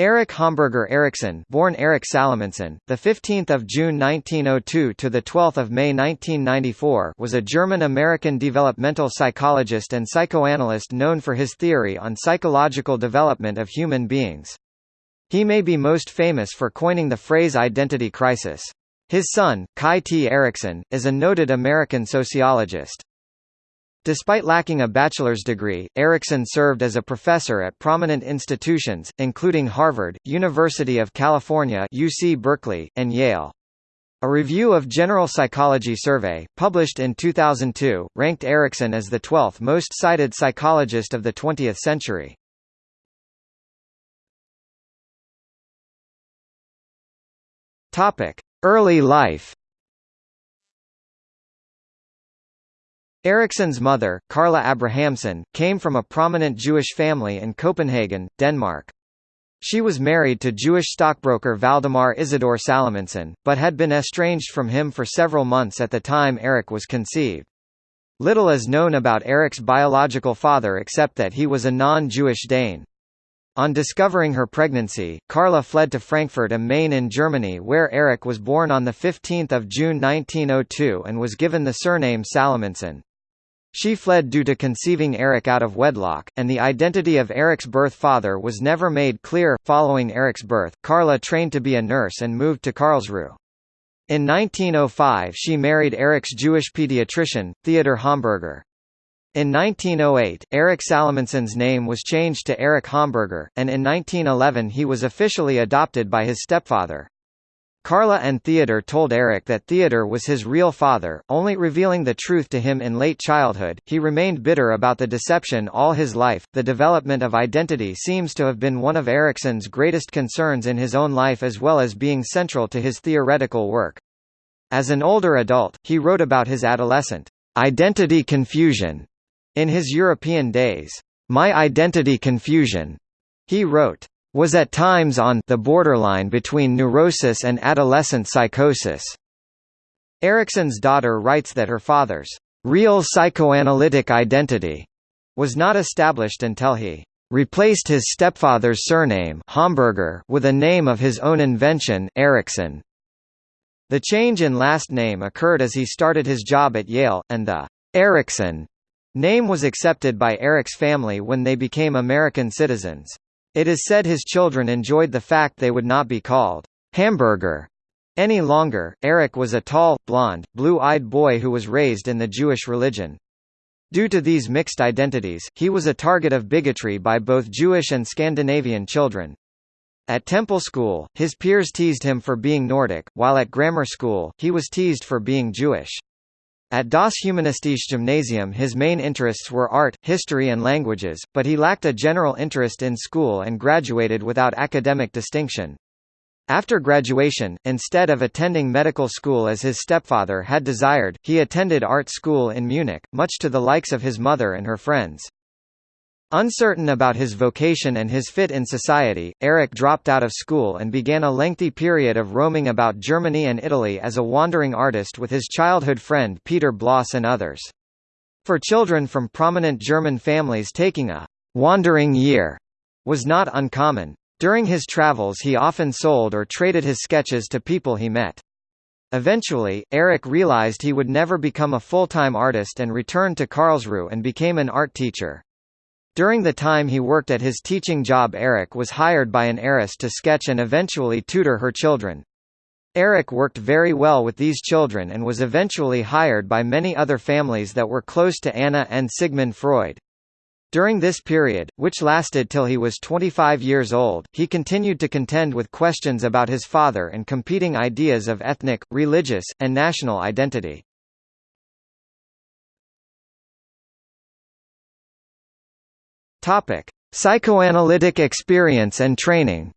Erich Homburger Erikson, born Erich Salomonsson, the 15th of June 1902 to the 12th of May 1994, was a German-American developmental psychologist and psychoanalyst known for his theory on psychological development of human beings. He may be most famous for coining the phrase identity crisis. His son, Kai T. Erikson, is a noted American sociologist. Despite lacking a bachelor's degree, Erikson served as a professor at prominent institutions, including Harvard, University of California UC Berkeley, and Yale. A review of General Psychology Survey, published in 2002, ranked Erikson as the 12th most cited psychologist of the 20th century. Early life Erikson's mother, Carla Abrahamsson, came from a prominent Jewish family in Copenhagen, Denmark. She was married to Jewish stockbroker Valdemar Isidor Salomonsson, but had been estranged from him for several months at the time Erik was conceived. Little is known about Erik's biological father except that he was a non-Jewish Dane. On discovering her pregnancy, Carla fled to Frankfurt am Main in Germany where Erik was born on 15 June 1902 and was given the surname Salomonsson. She fled due to conceiving Erik out of wedlock, and the identity of Erik's birth father was never made clear. Following Erik's birth, Carla trained to be a nurse and moved to Karlsruhe. In 1905 she married Erik's Jewish pediatrician, Theodor Homburger. In 1908, Erik Salomonsson's name was changed to Erik Homburger, and in 1911 he was officially adopted by his stepfather. Carla and Theodor told Erik that Theodor was his real father, only revealing the truth to him in late childhood. He remained bitter about the deception all his life. The development of identity seems to have been one of Erikson's greatest concerns in his own life as well as being central to his theoretical work. As an older adult, he wrote about his adolescent identity confusion in his European days. My identity confusion, he wrote, was at times on the borderline between neurosis and adolescent psychosis. Erikson's daughter writes that her father's real psychoanalytic identity was not established until he replaced his stepfather's surname Homburger with a name of his own invention Erikson. The change in last name occurred as he started his job at Yale, and the Erikson name was accepted by Erik's family when they became American citizens. It is said his children enjoyed the fact they would not be called hamburger any longer. Erik was a tall, blond, blue-eyed boy who was raised in the Jewish religion. Due to these mixed identities, he was a target of bigotry by both Jewish and Scandinavian children. At temple school, his peers teased him for being Nordic, while at grammar school, he was teased for being Jewish. At Das Humanistische Gymnasium his main interests were art, history and languages, but he lacked a general interest in school and graduated without academic distinction. After graduation, instead of attending medical school as his stepfather had desired, he attended art school in Munich, much to the likes of his mother and her friends. Uncertain about his vocation and his fit in society, Erik dropped out of school and began a lengthy period of roaming about Germany and Italy as a wandering artist with his childhood friend Peter Blos and others. For children from prominent German families taking a «wandering year» was not uncommon. During his travels he often sold or traded his sketches to people he met. Eventually, Erik realized he would never become a full-time artist and returned to Karlsruhe and became an art teacher. During the time he worked at his teaching job Erik was hired by an heiress to sketch and eventually tutor her children. Erik worked very well with these children and was eventually hired by many other families that were close to Anna and Sigmund Freud. During this period, which lasted till he was 25 years old, he continued to contend with questions about his father and competing ideas of ethnic, religious, and national identity. Topic: Psychoanalytic experience and training.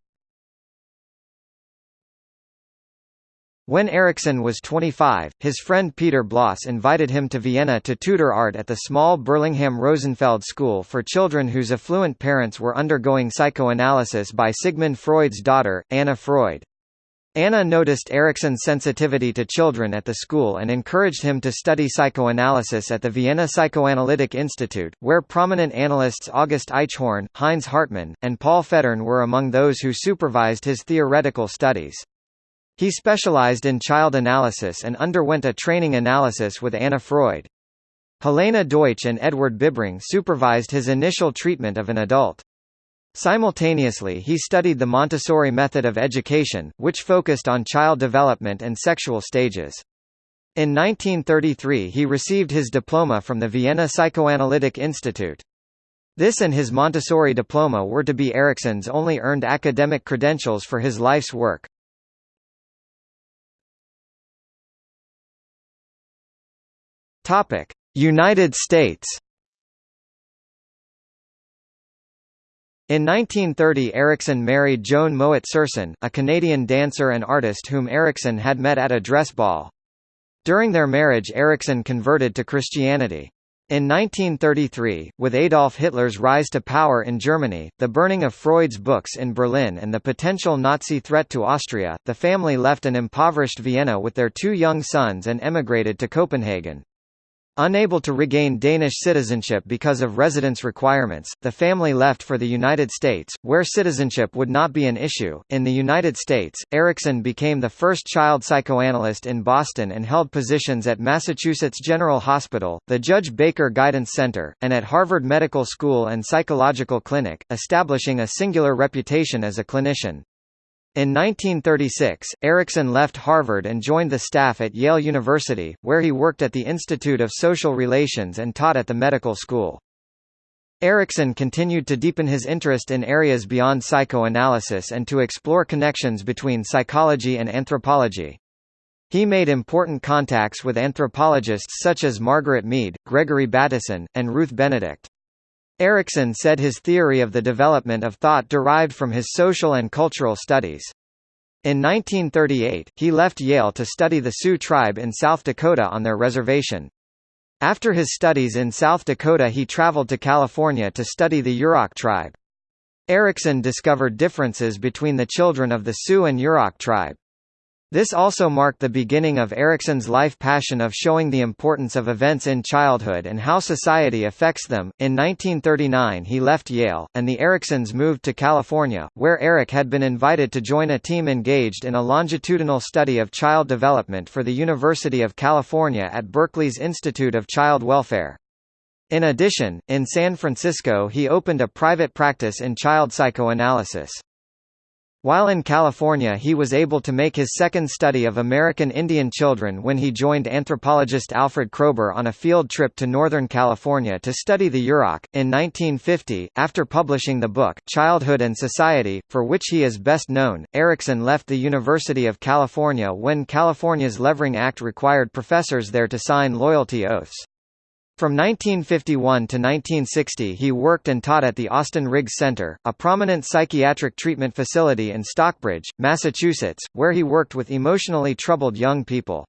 When Erikson was 25, his friend Peter Blos invited him to Vienna to tutor art at the small Burlingham Rosenfeld School for children whose affluent parents were undergoing psychoanalysis by Sigmund Freud's daughter, Anna Freud. Anna noticed Erikson's sensitivity to children at the school and encouraged him to study psychoanalysis at the Vienna Psychoanalytic Institute, where prominent analysts August Aichhorn, Heinz Hartmann, and Paul Federn were among those who supervised his theoretical studies. He specialized in child analysis and underwent a training analysis with Anna Freud. Helena Deutsch and Edward Bibring supervised his initial treatment of an adult. Simultaneously he studied the Montessori method of education, which focused on child development and sexual stages. In 1933 he received his diploma from the Vienna Psychoanalytic Institute. This and his Montessori diploma were to be Erikson's only earned academic credentials for his life's work. United States In 1930 Erikson married Joan Mowat Serson, a Canadian dancer and artist whom Erikson had met at a dress ball. During their marriage Erikson converted to Christianity. In 1933, with Adolf Hitler's rise to power in Germany, the burning of Freud's books in Berlin and the potential Nazi threat to Austria, the family left an impoverished Vienna with their two young sons and emigrated to Copenhagen. Unable to regain Danish citizenship because of residence requirements, the family left for the United States, where citizenship would not be an issue. In the United States, Erikson became the first child psychoanalyst in Boston and held positions at Massachusetts General Hospital, the Judge Baker Guidance Center, and at Harvard Medical School and Psychological Clinic, establishing a singular reputation as a clinician. In 1936, Erikson left Harvard and joined the staff at Yale University, where he worked at the Institute of Social Relations and taught at the medical school. Erikson continued to deepen his interest in areas beyond psychoanalysis and to explore connections between psychology and anthropology. He made important contacts with anthropologists such as Margaret Mead, Gregory Bateson, and Ruth Benedict. Erikson said his theory of the development of thought derived from his social and cultural studies. In 1938, he left Yale to study the Sioux tribe in South Dakota on their reservation. After his studies in South Dakota he traveled to California to study the Yurok tribe. Erikson discovered differences between the children of the Sioux and Yurok tribe. This also marked the beginning of Erikson's life passion of showing the importance of events in childhood and how society affects them. In 1939, he left Yale, and the Eriksons moved to California, where Erik had been invited to join a team engaged in a longitudinal study of child development for the University of California at Berkeley's Institute of Child Welfare. In addition, in San Francisco he opened a private practice in child psychoanalysis. While in California he was able to make his second study of American Indian children when he joined anthropologist Alfred Kroeber on a field trip to Northern California to study the Yurok. In 1950, after publishing the book, Childhood and Society, for which he is best known, Erikson left the University of California when California's Levering Act required professors there to sign loyalty oaths. From 1951 to 1960 he worked and taught at the Austin Riggs Center, a prominent psychiatric treatment facility in Stockbridge, Massachusetts, where he worked with emotionally troubled young people.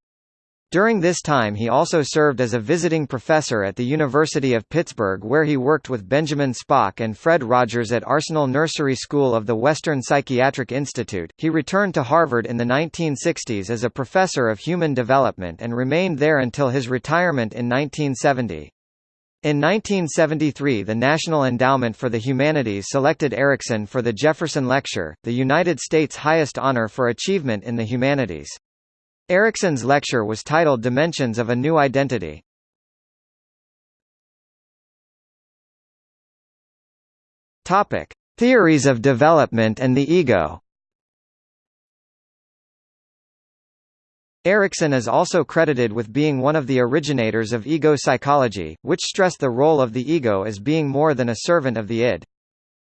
During this time he also served as a visiting professor at the University of Pittsburgh where he worked with Benjamin Spock and Fred Rogers at Arsenal Nursery School of the Western Psychiatric Institute. He returned to Harvard in the 1960s as a professor of human development and remained there until his retirement in 1970. In 1973 the National Endowment for the Humanities selected Erikson for the Jefferson Lecture, the United States' highest honor for achievement in the humanities. Erikson's lecture was titled Dimensions of a New Identity. Topic: Theories of development and the ego. Erikson is also credited with being one of the originators of ego psychology, which stressed the role of the ego as being more than a servant of the id.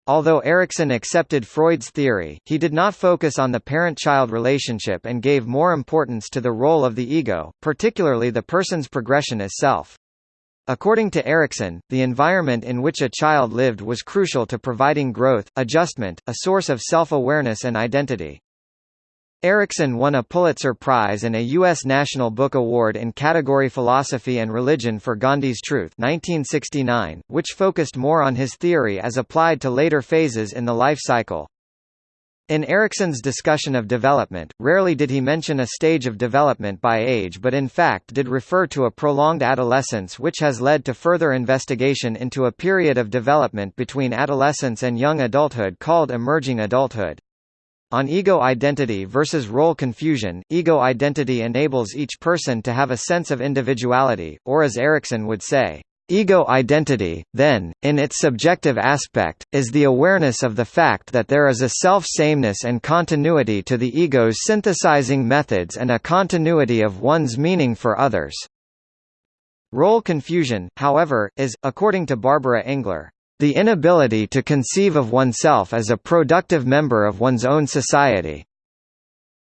Although Erikson accepted Freud's theory, he did not focus on the parent-child relationship and gave more importance to the role of the ego, particularly the person's progression as self. According to Erikson, the environment in which a child lived was crucial to providing growth, adjustment, a source of self-awareness and identity. Erikson won a Pulitzer Prize and a U.S. National Book Award in category Philosophy and Religion for Gandhi's Truth 1969, which focused more on his theory as applied to later phases in the life cycle. In Erikson's discussion of development, rarely did he mention a stage of development by age but in fact did refer to a prolonged adolescence which has led to further investigation into a period of development between adolescence and young adulthood called emerging adulthood. On ego identity versus role confusion, ego identity enables each person to have a sense of individuality, or as Erikson would say, Ego identity, then, in its subjective aspect, is the awareness of the fact that there is a self-sameness and continuity to the ego's synthesizing methods and a continuity of one's meaning for others. Role confusion, however, is, according to Barbara Engler, the inability to conceive of oneself as a productive member of one's own society.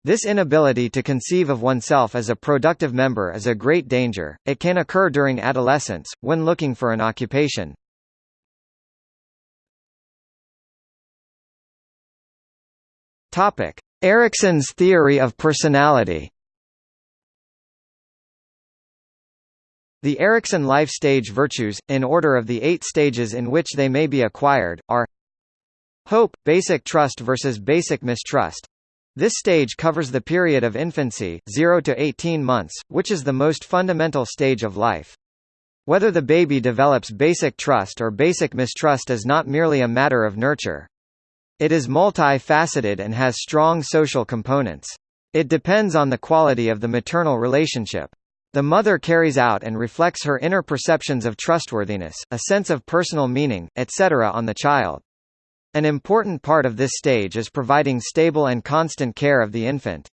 This inability to conceive of oneself as a productive member is a great danger. It can occur during adolescence, when looking for an occupation. Topic: Erikson's theory of personality. The Erikson life stage virtues, in order of the eight stages in which they may be acquired, are Hope, basic trust versus basic mistrust this stage covers the period of infancy 0 to 18 months, which is the most fundamental stage of life. Whether the baby develops basic trust or basic mistrust is not merely a matter of nurture. It is multi-faceted and has strong social components. It depends on the quality of the maternal relationship. The mother carries out and reflects her inner perceptions of trustworthiness, a sense of personal meaning, etc. on the child. An important part of this stage is providing stable and constant care of the infant.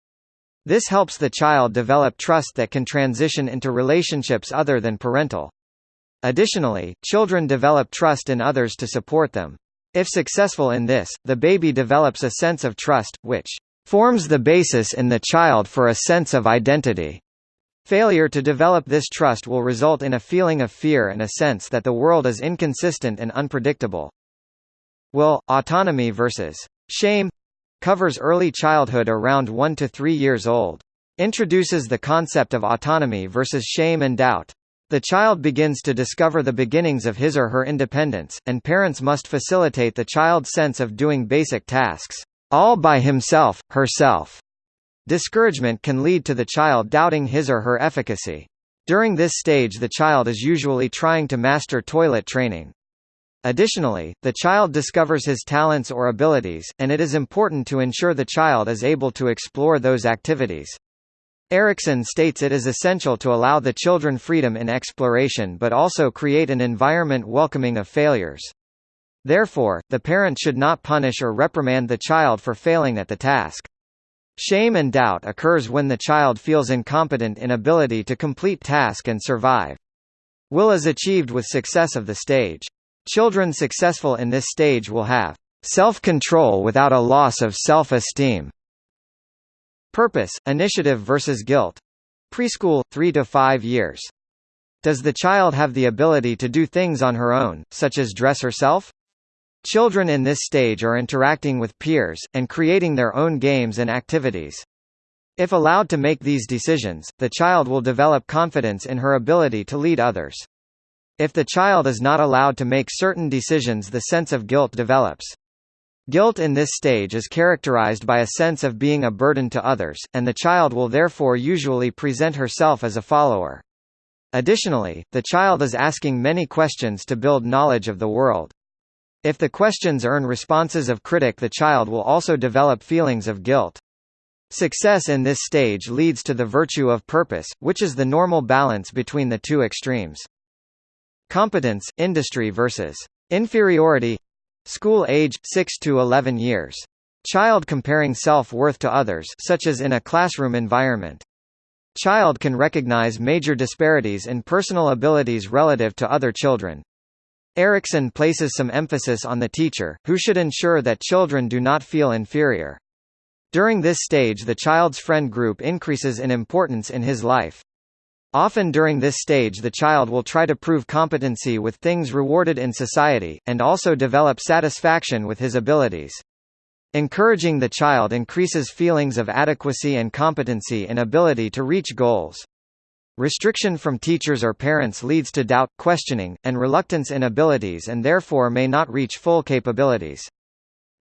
This helps the child develop trust that can transition into relationships other than parental. Additionally, children develop trust in others to support them. If successful in this, the baby develops a sense of trust, which forms the basis in the child for a sense of identity. Failure to develop this trust will result in a feeling of fear and a sense that the world is inconsistent and unpredictable. Will, autonomy versus shame covers early childhood around 1 to 3 years old. Introduces the concept of autonomy versus shame and doubt. The child begins to discover the beginnings of his or her independence, and parents must facilitate the child's sense of doing basic tasks, all by himself, herself. Discouragement can lead to the child doubting his or her efficacy. During this stage the child is usually trying to master toilet training. Additionally, the child discovers his talents or abilities, and it is important to ensure the child is able to explore those activities. Erikson states it is essential to allow the children freedom in exploration but also create an environment welcoming of failures. Therefore, the parent should not punish or reprimand the child for failing at the task. Shame and doubt occurs when the child feels incompetent in ability to complete task and survive. Will is achieved with success of the stage. Children successful in this stage will have self-control without a loss of self-esteem. Purpose, initiative versus guilt. Preschool, 3 to 5 years. Does the child have the ability to do things on her own, such as dress herself? Children in this stage are interacting with peers, and creating their own games and activities. If allowed to make these decisions, the child will develop confidence in her ability to lead others. If the child is not allowed to make certain decisions the sense of guilt develops. Guilt in this stage is characterized by a sense of being a burden to others, and the child will therefore usually present herself as a follower. Additionally, the child is asking many questions to build knowledge of the world. If the questions earn responses of critic the child will also develop feelings of guilt. Success in this stage leads to the virtue of purpose, which is the normal balance between the two extremes. Competence, industry versus inferiority School age, 6 to 11 years. Child comparing self-worth to others such as in a classroom environment. Child can recognize major disparities in personal abilities relative to other children. Erikson places some emphasis on the teacher, who should ensure that children do not feel inferior. During this stage the child's friend group increases in importance in his life. Often during this stage the child will try to prove competency with things rewarded in society, and also develop satisfaction with his abilities. Encouraging the child increases feelings of adequacy and competency and ability to reach goals. Restriction from teachers or parents leads to doubt, questioning, and reluctance in abilities and therefore may not reach full capabilities.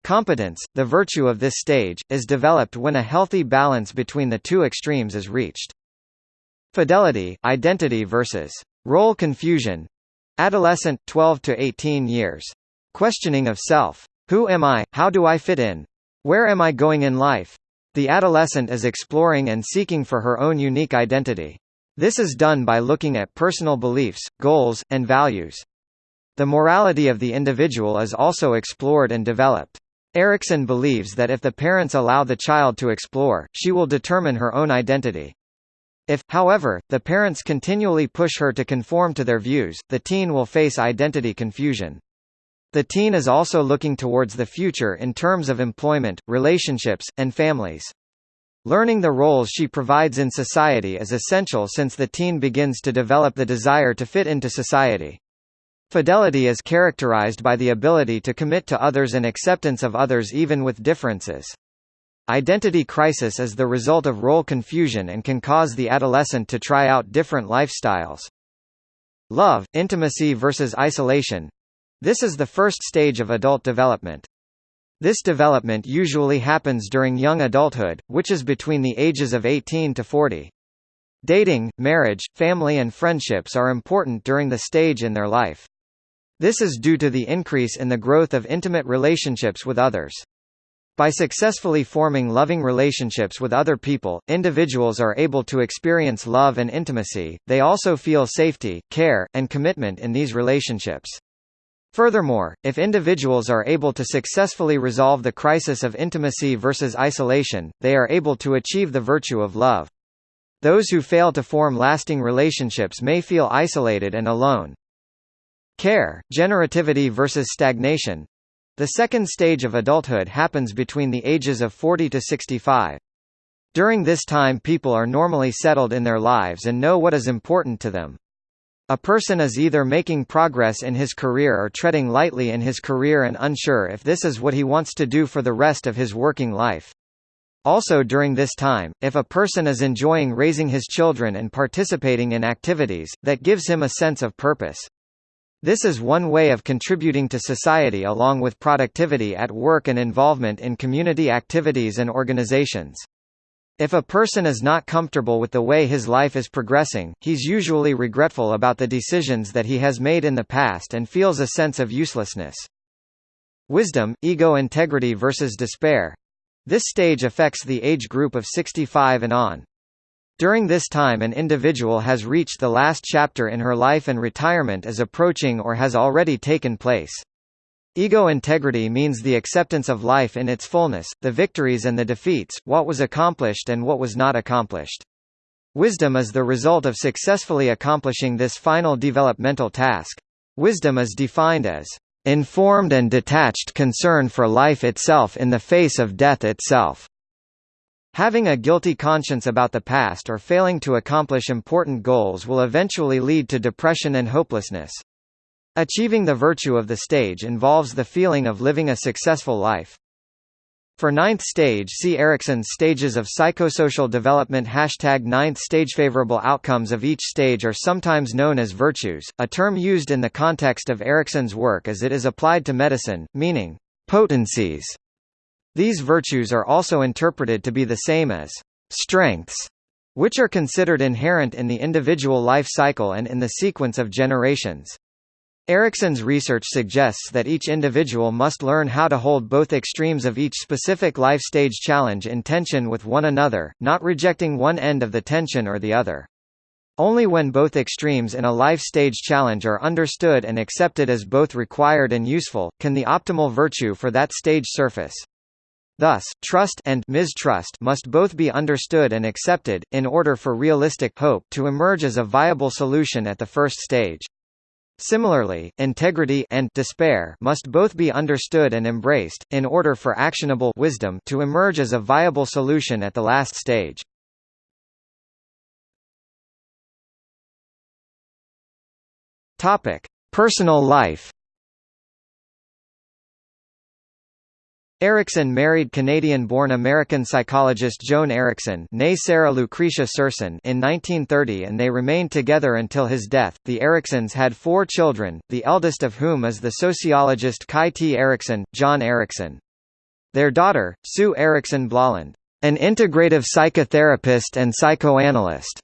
Competence, the virtue of this stage, is developed when a healthy balance between the two extremes is reached. Fidelity, identity versus role confusion. Adolescent 12 to 18 years. Questioning of self. Who am I? How do I fit in? Where am I going in life? The adolescent is exploring and seeking for her own unique identity. This is done by looking at personal beliefs, goals, and values. The morality of the individual is also explored and developed. Erikson believes that if the parents allow the child to explore, she will determine her own identity. If, however, the parents continually push her to conform to their views, the teen will face identity confusion. The teen is also looking towards the future in terms of employment, relationships, and families. Learning the roles she provides in society is essential since the teen begins to develop the desire to fit into society. Fidelity is characterized by the ability to commit to others and acceptance of others even with differences. Identity crisis is the result of role confusion and can cause the adolescent to try out different lifestyles. Love, intimacy versus isolation. This is the first stage of adult development. This development usually happens during young adulthood, which is between the ages of 18 to 40. Dating, marriage, family and friendships are important during the stage in their life. This is due to the increase in the growth of intimate relationships with others. By successfully forming loving relationships with other people, individuals are able to experience love and intimacy, they also feel safety, care, and commitment in these relationships. Furthermore, if individuals are able to successfully resolve the crisis of intimacy versus isolation, they are able to achieve the virtue of love. Those who fail to form lasting relationships may feel isolated and alone. Care, generativity versus stagnation. The second stage of adulthood happens between the ages of 40 to 65. During this time people are normally settled in their lives and know what is important to them. A person is either making progress in his career or treading lightly in his career and unsure if this is what he wants to do for the rest of his working life. Also during this time, if a person is enjoying raising his children and participating in activities, that gives him a sense of purpose. This is one way of contributing to society along with productivity at work and involvement in community activities and organizations. If a person is not comfortable with the way his life is progressing, he's usually regretful about the decisions that he has made in the past and feels a sense of uselessness. Wisdom, ego integrity versus despair. This stage affects the age group of 65 and on. During this time an individual has reached the last chapter in her life and retirement is approaching or has already taken place. Ego integrity means the acceptance of life in its fullness, the victories and the defeats, what was accomplished and what was not accomplished. Wisdom is the result of successfully accomplishing this final developmental task. Wisdom is defined as informed and detached concern for life itself in the face of death itself. Having a guilty conscience about the past or failing to accomplish important goals will eventually lead to depression and hopelessness. Achieving the virtue of the stage involves the feeling of living a successful life. For ninth stage see Erikson's stages of psychosocial development Hashtag ninth stage Favorable outcomes of each stage are sometimes known as virtues, a term used in the context of Erikson's work as it is applied to medicine, meaning, potencies. These virtues are also interpreted to be the same as strengths, which are considered inherent in the individual life cycle and in the sequence of generations. Erikson's research suggests that each individual must learn how to hold both extremes of each specific life stage challenge in tension with one another, not rejecting one end of the tension or the other. Only when both extremes in a life stage challenge are understood and accepted as both required and useful, can the optimal virtue for that stage surface. Thus, trust and mistrust must both be understood and accepted, in order for realistic hope to emerge as a viable solution at the first stage. Similarly, integrity and despair must both be understood and embraced, in order for actionable wisdom to emerge as a viable solution at the last stage. Personal life. Erikson married Canadian-born American psychologist Joan Erikson Sarah Lucretia Serson in 1930 and they remained together until his death. The Eriksons had four children, the eldest of whom is the sociologist Kai T. Erikson, John Erikson. Their daughter, Sue Erikson Bloland, an integrative psychotherapist and psychoanalyst,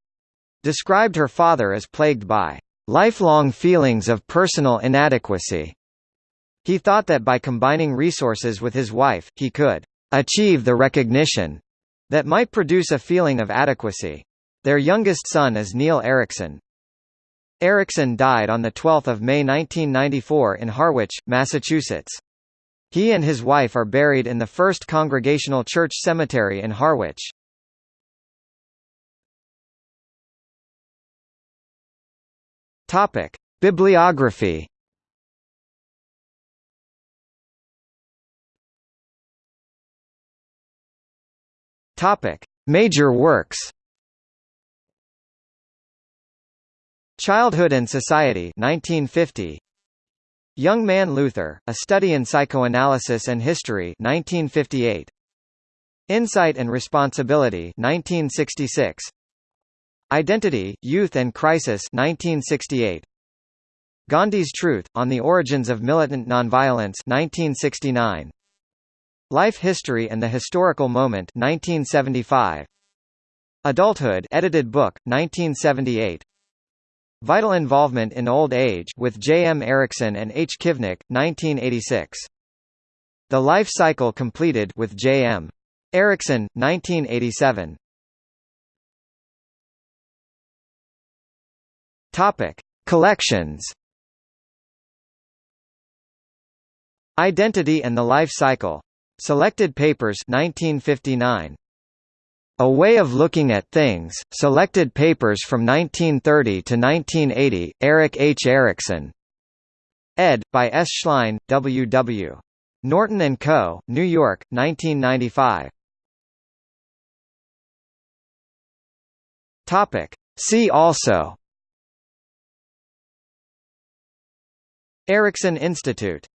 described her father as plagued by lifelong feelings of personal inadequacy. He thought that by combining resources with his wife, he could achieve the recognition that might produce a feeling of adequacy. Their youngest son is Neil Erikson. Erikson died on 12 May 1994 in Harwich, Massachusetts. He and his wife are buried in the First Congregational Church Cemetery in Harwich. Bibliography. Topic: Major works. Childhood and Society 1950 Young Man Luther, A Study in Psychoanalysis and History 1958 Insight and Responsibility 1966 Identity, Youth and Crisis 1968. Gandhi's Truth, On the Origins of Militant Nonviolence 1969. Life History and the Historical Moment 1975. Adulthood edited book, 1978. Vital Involvement in Old Age with J. M. Erikson and H. Kivnick, 1986. The Life Cycle Completed with J. M. Erikson, 1987. Topic: Collections. Identity and the Life Cycle. Selected Papers 1959. A Way of Looking at Things, Selected Papers from 1930 to 1980, Erik H. Erikson. Ed. by S. Schlein, W. W. Norton & Co., New York, 1995. Topic. See also Erikson Institute